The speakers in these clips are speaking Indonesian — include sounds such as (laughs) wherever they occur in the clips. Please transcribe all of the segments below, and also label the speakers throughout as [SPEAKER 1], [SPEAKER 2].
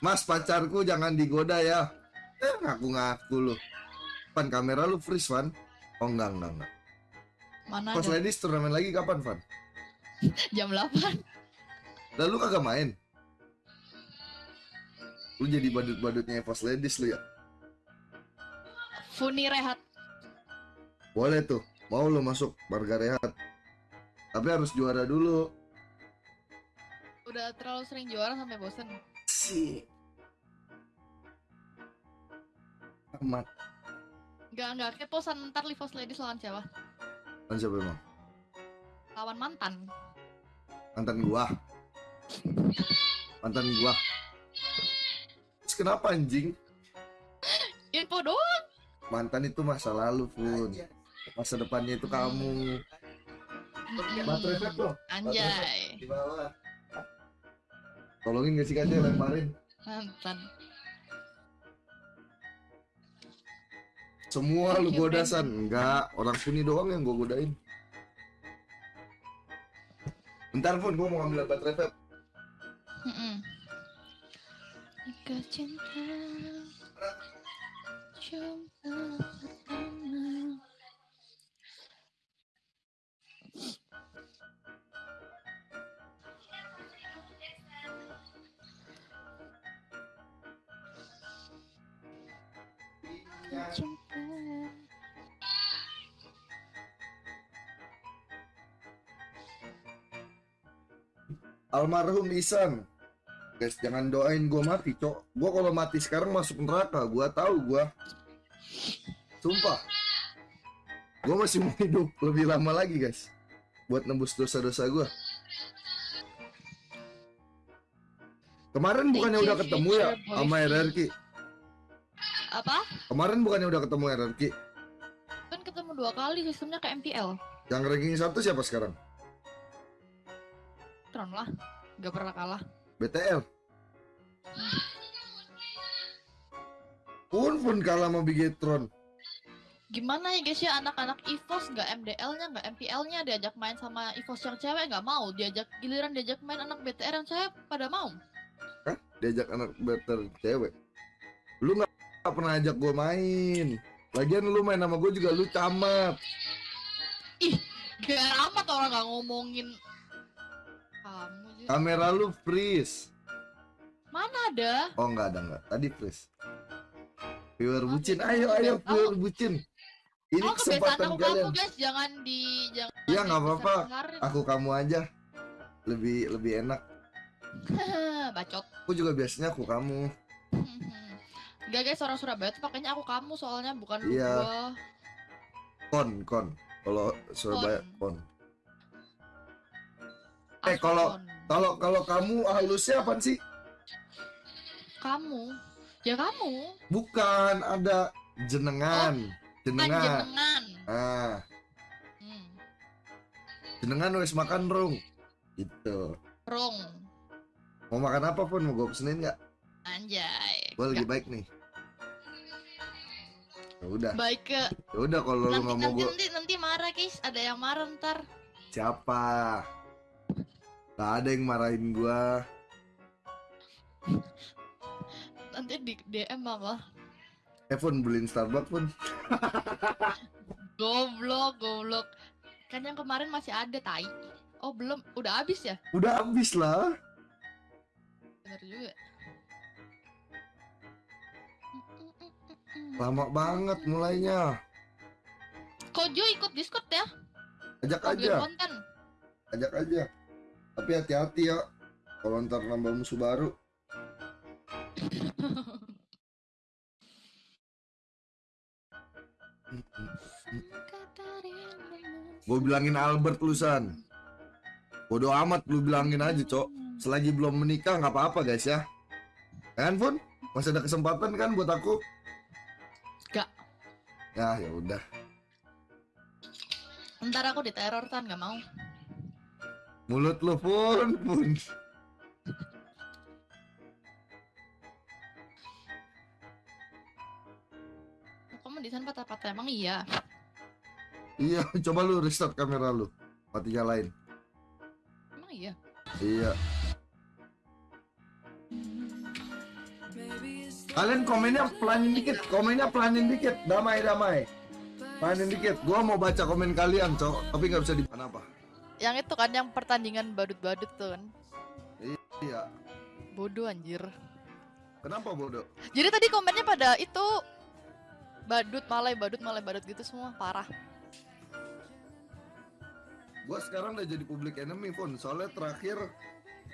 [SPEAKER 1] Mas pacarku jangan digoda ya. Eh ngaku-ngaku lu. Pan kamera lu freeze Van. Oh enggak enggak enggak.
[SPEAKER 2] Mana
[SPEAKER 1] Pas ladies turnamen lagi kapan Van? (laughs)
[SPEAKER 2] Jam 8.
[SPEAKER 1] Lalu kagak main? Lu jadi badut-badutnya pas ladies lu ya?
[SPEAKER 2] Funi rehat.
[SPEAKER 1] Boleh tuh. Mau lu masuk Marga Rehat. Tapi harus juara dulu.
[SPEAKER 2] Udah terlalu sering juara sampai bosen.
[SPEAKER 1] Si. Amat.
[SPEAKER 2] Enggak, enggak. Keposan ntar Livos Ladies lawan siapa?
[SPEAKER 1] Kan siapa emang?
[SPEAKER 2] Lawan mantan.
[SPEAKER 1] Mantan gua. Mantan gua. Terus kenapa anjing?
[SPEAKER 2] Info doang.
[SPEAKER 1] Mantan itu masa lalu, Pun. Masa depannya itu kamu. Baterai dong.
[SPEAKER 2] Anjay.
[SPEAKER 1] Di bawah. Tolongin gak sih kaca lemparin.
[SPEAKER 2] Mantan.
[SPEAKER 1] Semua lu
[SPEAKER 2] Thank you,
[SPEAKER 1] goda
[SPEAKER 2] Brandon.
[SPEAKER 1] san. Enggak, orang sini doang yang gua godain. Bentar pun gua mau ambil.
[SPEAKER 2] Mm-mm. Jika cinta Jumpa
[SPEAKER 1] Almarhum Isan. Guys, jangan doain gua mati, Cok. Gua kalau mati sekarang masuk neraka, gua tahu gua. Sumpah. Gua masih mau hidup lebih lama lagi, guys. Buat nembus dosa-dosa gua. Kemarin bukannya udah ketemu ya sama RRQ?
[SPEAKER 2] Apa?
[SPEAKER 1] Kemarin bukannya udah ketemu RRQ?
[SPEAKER 2] Kan ketemu dua kali sistemnya ke MPL
[SPEAKER 1] Yang ranking satu siapa sekarang?
[SPEAKER 2] Tron lah Gak pernah kalah
[SPEAKER 1] BTL. Pun pun kalah sama Bigetron.
[SPEAKER 2] Gimana ya guys ya anak-anak EVOS nggak MDL-nya nggak MPL-nya diajak main sama EVOS yang cewek nggak mau diajak giliran diajak main anak BTR yang cewek pada mau
[SPEAKER 1] diajak anak better cewek lu nggak nggak pernah ajak gue main. Lagian lu main sama gue juga lu camat.
[SPEAKER 2] Gak amat orang nggak ngomongin kamu Jun.
[SPEAKER 1] kamera lu freeze.
[SPEAKER 2] Mana ada?
[SPEAKER 1] Oh nggak ada nggak. Tadi freeze. Viewer
[SPEAKER 2] Maaf,
[SPEAKER 1] bucin. ayo ayo viewer bucin. Ini
[SPEAKER 2] oh
[SPEAKER 1] kesempatan
[SPEAKER 2] aku
[SPEAKER 1] kalian.
[SPEAKER 2] kamu guys. Jangan di jangan
[SPEAKER 1] Iya, nggak apa-apa. aku kamu aja. Lebih lebih enak. (laughs)
[SPEAKER 2] Bacot.
[SPEAKER 1] Aku juga biasanya aku kamu (laughs)
[SPEAKER 2] Enggak guys orang Surabaya tuh pakainya aku kamu soalnya bukan
[SPEAKER 1] Iya.
[SPEAKER 2] gua.
[SPEAKER 1] Kon kon. Kalau Surabaya kon. Eh,
[SPEAKER 2] Aku
[SPEAKER 1] kalau-
[SPEAKER 2] kon.
[SPEAKER 1] kalau kalau kamu halusnya apa sih?
[SPEAKER 2] Kamu? Ya kamu.
[SPEAKER 1] Bukan ada jenengan. Jenengan.
[SPEAKER 2] panjenengan
[SPEAKER 1] ah.
[SPEAKER 2] Hmm.
[SPEAKER 1] jenengan wes makan rung. Gitu.
[SPEAKER 2] Rong
[SPEAKER 1] mau makan apa pun? Mau gue pesenin nggak?
[SPEAKER 2] Anjay.
[SPEAKER 1] Gue lagi baik nih udah.
[SPEAKER 2] Baik ke
[SPEAKER 1] ya udah kalau lu nggak mau
[SPEAKER 2] nanti,
[SPEAKER 1] gue
[SPEAKER 2] nanti nanti marah guys. Ada yang marah ntar.
[SPEAKER 1] Siapa? Gak ada yang marahin gua.
[SPEAKER 2] Nanti di DM malah
[SPEAKER 1] Evan beliin Starbucks pun (laughs)
[SPEAKER 2] goblok goblok. Kan yang kemarin masih ada tai. Oh belum. Udah habis ya?
[SPEAKER 1] Udah habis lah.
[SPEAKER 2] Bener juga
[SPEAKER 1] lama banget mulainya.
[SPEAKER 2] Kojo ikut Discord ya?
[SPEAKER 1] Ajak
[SPEAKER 2] bikin
[SPEAKER 1] aja.
[SPEAKER 2] konten?
[SPEAKER 1] Ajak aja. Tapi hati-hati ya kalau ntar nambah musuh baru. Gue bilangin Albert lusan bodoh amat lu bilangin aja cok. Selagi belum menikah nggak apa-apa guys ya. Kan masih ada kesempatan kan buat aku. Ya ya udah.
[SPEAKER 2] Ntar aku diteror tan nggak mau.
[SPEAKER 1] Mulut lu pun pun.
[SPEAKER 2] Kamu di sana patah-patah? Emang iya?
[SPEAKER 1] Iya (laughs) coba lu restart kamera lu. Mati nyalain
[SPEAKER 2] emang iya?
[SPEAKER 1] Iya. Kalian komennya pelanin dikit, komennya pelanin dikit, damai damai. Pelanin dikit. Gua mau baca komen kalian, cok, tapi nggak bisa di kenapa?
[SPEAKER 2] Yang itu kan yang pertandingan badut-badut tuh kan.
[SPEAKER 1] Iya.
[SPEAKER 2] Bodoh anjir.
[SPEAKER 1] Kenapa bodoh?
[SPEAKER 2] Jadi tadi komennya pada itu badut malai badut malai badut gitu semua parah.
[SPEAKER 1] Gua sekarang udah jadi public enemy pun. Soalnya terakhir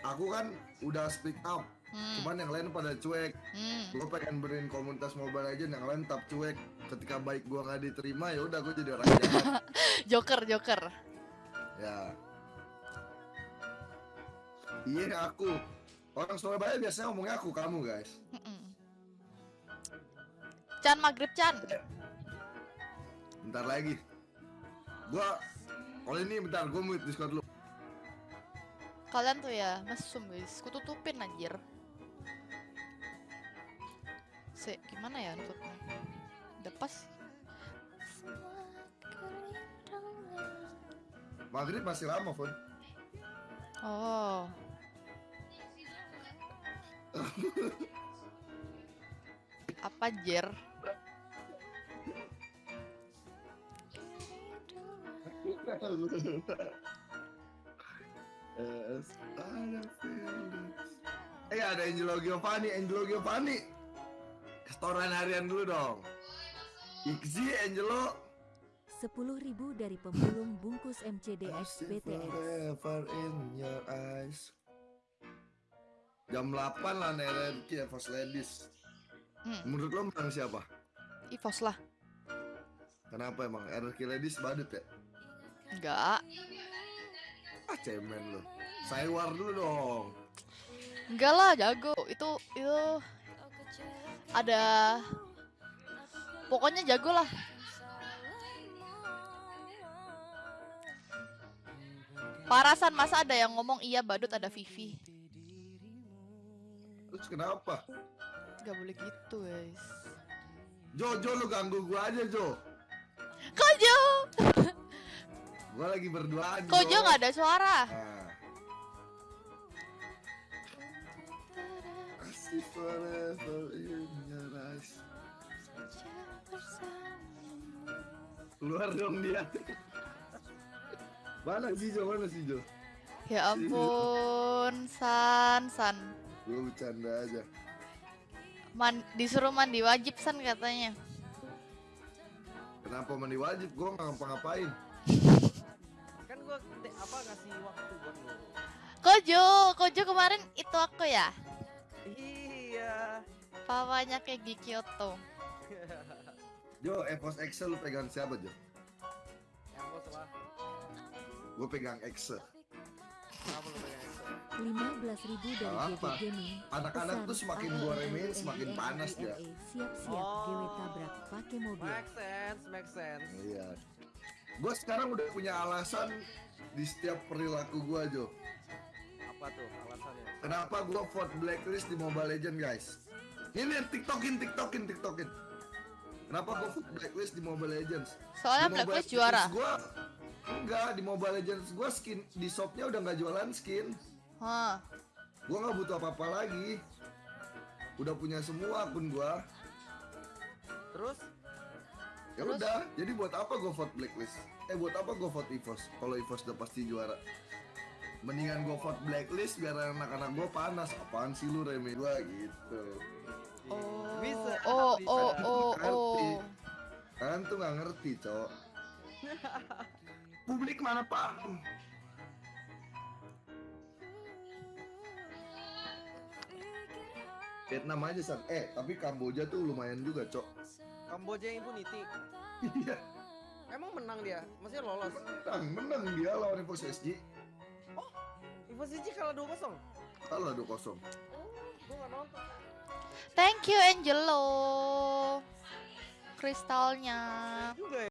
[SPEAKER 1] aku kan udah speak up,
[SPEAKER 2] Hmm.
[SPEAKER 1] cuman yang lain pada cuek.
[SPEAKER 2] hmm.
[SPEAKER 1] Gue pengen berin komunitas Mobile Legends yang lain tetap cuek. Ketika baik gua nggak diterima ya udah gue jadi orang jahat. (laughs)
[SPEAKER 2] Joker Joker.
[SPEAKER 1] ya. Iya aku. Orang Surabaya biasanya ngomongnya aku kamu guys.
[SPEAKER 2] Mm-mm. Chan maghrib Chan.
[SPEAKER 1] Bentar lagi. Gua kalau ini bentar gua mute Discord lu.
[SPEAKER 2] Kalian tuh ya mesum guys. Kututupin anjir. Se gimana ya nutupnya? Udah pas.
[SPEAKER 1] Maghrib masih lama, Fon.
[SPEAKER 2] Oh. Apa Jer?
[SPEAKER 1] Eh ada Angelo Giovanni, Angelo Giovanni. Setoran harian dulu dong. Ixi, Angelo.
[SPEAKER 3] 10.000 dari pemulung bungkus
[SPEAKER 1] see
[SPEAKER 3] BTS.
[SPEAKER 1] Jam 8 lah NRQ ya, First Ladies.
[SPEAKER 2] Hmm,
[SPEAKER 1] Menurut lo menang siapa?
[SPEAKER 2] Ivos lah.
[SPEAKER 1] Kenapa emang RRQ Ladies badut ya?
[SPEAKER 2] Enggak.
[SPEAKER 1] Ah cemen lo. Saya war dulu dong.
[SPEAKER 2] Enggak lah, jago. Itu itu ada pokoknya jago lah. Parasan masa ada yang ngomong iya badut ada Vivi.
[SPEAKER 1] Terus kenapa?
[SPEAKER 2] Gak boleh gitu, guys.
[SPEAKER 1] Jo, Jo lu ganggu gua aja Jo.
[SPEAKER 2] Kojo,
[SPEAKER 1] Gua lagi berduaan
[SPEAKER 2] Kojo nggak ada suara.
[SPEAKER 1] Nah. Keluar dong dia. Mana sih Jo? Mana sih Jo?
[SPEAKER 2] Ya ampun, San, San.
[SPEAKER 1] Gue bercanda aja.
[SPEAKER 2] Man, disuruh mandi wajib San katanya.
[SPEAKER 1] Kenapa mandi wajib? Gue nggak ngapa-ngapain.
[SPEAKER 4] kan gua te- apa ngasih waktu buat lu
[SPEAKER 2] Kojo, Kojo kemarin itu aku ya.
[SPEAKER 4] iya
[SPEAKER 2] Papanya kayak di Kyoto.
[SPEAKER 1] Jo, Evos Excel lu pegang siapa Jo?
[SPEAKER 4] yang bos lah
[SPEAKER 1] Gue pegang Excel.
[SPEAKER 4] kenapa lu pengen itu
[SPEAKER 3] 15.000 dari
[SPEAKER 1] Apa?
[SPEAKER 3] GG Gaming.
[SPEAKER 1] Anak-anak tuh semakin gua remehin semakin panas dia.
[SPEAKER 3] Siap-siap
[SPEAKER 4] Oh.
[SPEAKER 3] GW tabrak pakai mobil.
[SPEAKER 4] make sense make sense
[SPEAKER 1] Iya. Gue sekarang udah punya alasan di setiap perilaku gue Jo.
[SPEAKER 4] apa tuh alasannya
[SPEAKER 1] Kenapa gue vote blacklist di Mobile Legends guys? Ini tiktokin, tiktokin, tiktokin. Kenapa gue vote blacklist di Mobile Legends?
[SPEAKER 2] Soalnya
[SPEAKER 1] Di Mobile
[SPEAKER 2] Blacklist juara.
[SPEAKER 1] Gua, enggak, di Mobile Legends gue skin di shopnya udah nggak jualan skin.
[SPEAKER 2] Hah.
[SPEAKER 1] Gue nggak butuh apa-apa lagi. Udah punya semua akun gue.
[SPEAKER 4] terus
[SPEAKER 1] Ya
[SPEAKER 2] Terus?
[SPEAKER 1] udah, jadi buat apa gue vote blacklist? Eh buat apa gue vote EVOS? Kalau EVOS udah pasti juara. Mendingan gue vote blacklist biar anak-anak gue panas. Apaan sih lu remeh gue gitu.
[SPEAKER 2] Oh.
[SPEAKER 4] Bisa,
[SPEAKER 2] Oh,
[SPEAKER 4] bisa.
[SPEAKER 2] oh, oh, oh.
[SPEAKER 1] Kalian tuh nggak ngerti, cok. Publik mana paham? Vietnam aja san. Eh, tapi Kamboja tuh lumayan juga, cok.
[SPEAKER 4] Kamboja Impunity
[SPEAKER 1] Iya,
[SPEAKER 4] emang menang dia maksudnya lolos
[SPEAKER 1] menang, menang dia lawan EVOS SG.
[SPEAKER 4] Ivo Siji kalah 2-0
[SPEAKER 1] Kalah 2-0.
[SPEAKER 4] oh gua nggak nonton
[SPEAKER 2] Thank you Angelo. Kristalnya.
[SPEAKER 4] juga ya